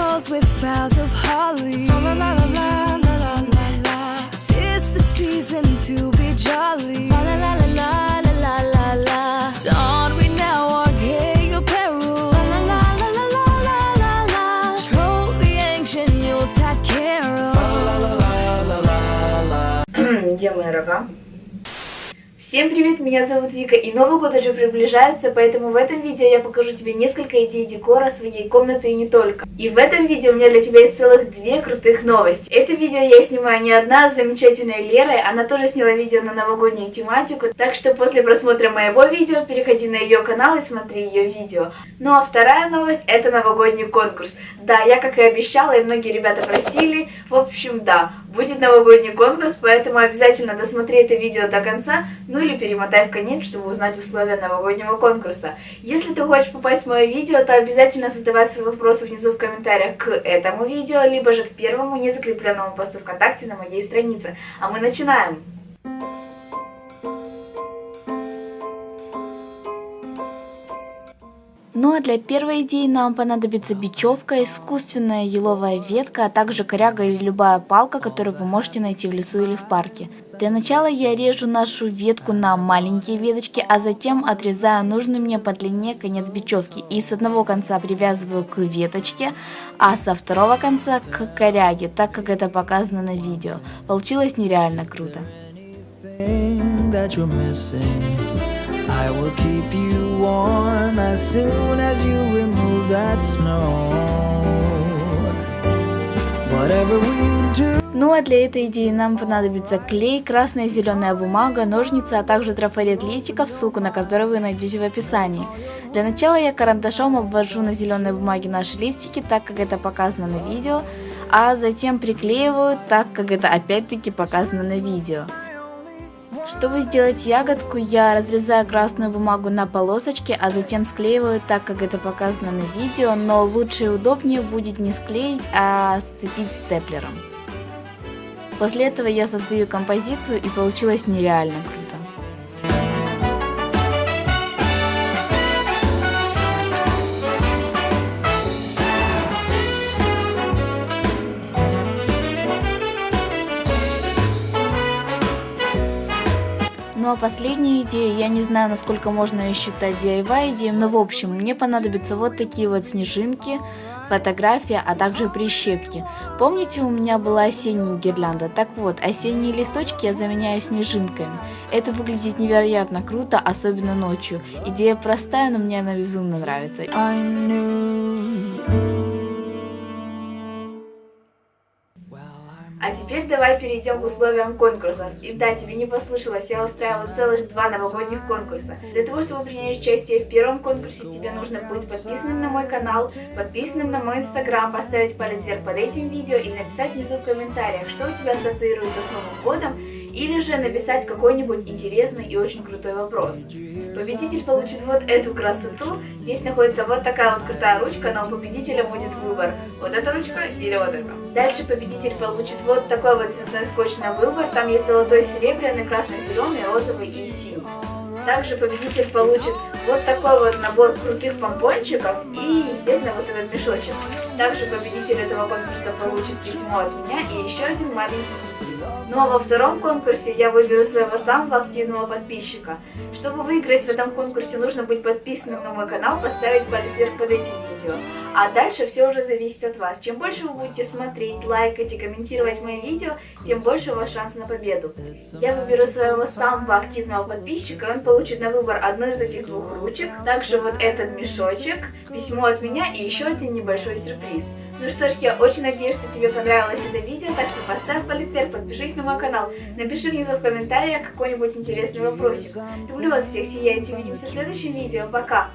halls with boughs of holly. La la la la la Всем привет, меня зовут Вика, и Новый год уже приближается, поэтому в этом видео я покажу тебе несколько идей декора своей комнаты и не только. И в этом видео у меня для тебя есть целых две крутых новости. Это видео я снимаю не одна, а с замечательной Лерой, она тоже сняла видео на новогоднюю тематику, так что после просмотра моего видео переходи на ее канал и смотри ее видео. Ну а вторая новость это новогодний конкурс. Да, я как и обещала, и многие ребята просили, в общем да, будет новогодний конкурс, поэтому обязательно досмотри это видео до конца, ну или перемотай в конец, чтобы узнать условия новогоднего конкурса. Если ты хочешь попасть в мое видео, то обязательно задавай свои вопросы внизу в комментариях к этому видео, либо же к первому незакрепленному посту ВКонтакте на моей странице. А мы начинаем! Ну а для первой идеи нам понадобится бечевка, искусственная еловая ветка, а также коряга или любая палка, которую вы можете найти в лесу или в парке. Для начала я режу нашу ветку на маленькие веточки, а затем отрезаю нужный мне по длине конец бечевки и с одного конца привязываю к веточке, а со второго конца к коряге, так как это показано на видео. Получилось нереально круто. that you're missing I will keep you warm as soon as you remove that snow ну а для этой идеи нам понадобится клей, красная и зеленая бумага, ножницы, а также трафарет листиков, ссылку на который вы найдете в описании. Для начала я карандашом обвожу на зеленой бумаге наши листики, так как это показано на видео, а затем приклеиваю, так как это опять-таки показано на видео. Чтобы сделать ягодку, я разрезаю красную бумагу на полосочки, а затем склеиваю так, как это показано на видео, но лучше и удобнее будет не склеить, а сцепить степлером. После этого я создаю композицию и получилось нереально круто. Ну а последнюю идею, я не знаю, насколько можно ее считать DIY идеей, но в общем, мне понадобятся вот такие вот снежинки, фотография, а также прищепки. Помните, у меня была осенняя гирлянда? Так вот, осенние листочки я заменяю снежинками. Это выглядит невероятно круто, особенно ночью. Идея простая, но мне она безумно нравится. А теперь давай перейдем к условиям конкурса. И да, тебе не послышалось, я устраивала целых два новогодних конкурса. Для того, чтобы принять участие в первом конкурсе, тебе нужно быть подписанным на мой канал, подписанным на мой инстаграм, поставить палец вверх под этим видео и написать внизу в комментариях, что у тебя ассоциируется с Новым годом, или же написать какой-нибудь интересный и очень крутой вопрос. Победитель получит вот эту красоту. Здесь находится вот такая вот крутая ручка, но у победителя будет выбор. Вот эта ручка или вот эта. Дальше победитель получит вот такой вот цветной скотч на выбор. Там есть золотой, серебряный, красный, зеленый, розовый и синий. Также победитель получит вот такой вот набор крутых помпончиков и, естественно, вот этот мешочек. Также победитель этого конкурса получит письмо от меня и еще один маленький сюрприз. Ну а во втором конкурсе я выберу своего самого активного подписчика. Чтобы выиграть в этом конкурсе, нужно быть подписанным на мой канал, поставить палец вверх под этим видео. А дальше все уже зависит от вас. Чем больше вы будете смотреть, лайкать и комментировать мои видео, тем больше у вас шанс на победу. Я выберу своего самого активного подписчика, он получит на выбор одну из этих двух ручек, также вот этот мешочек, письмо от меня и еще один небольшой сюрприз. Ну что ж, я очень надеюсь, что тебе понравилось это видео, так что поставь палец вверх, подпишись на мой канал, напиши внизу в комментариях какой-нибудь интересный вопросик. Люблю вас всех, сияйте, увидимся в следующем видео, пока!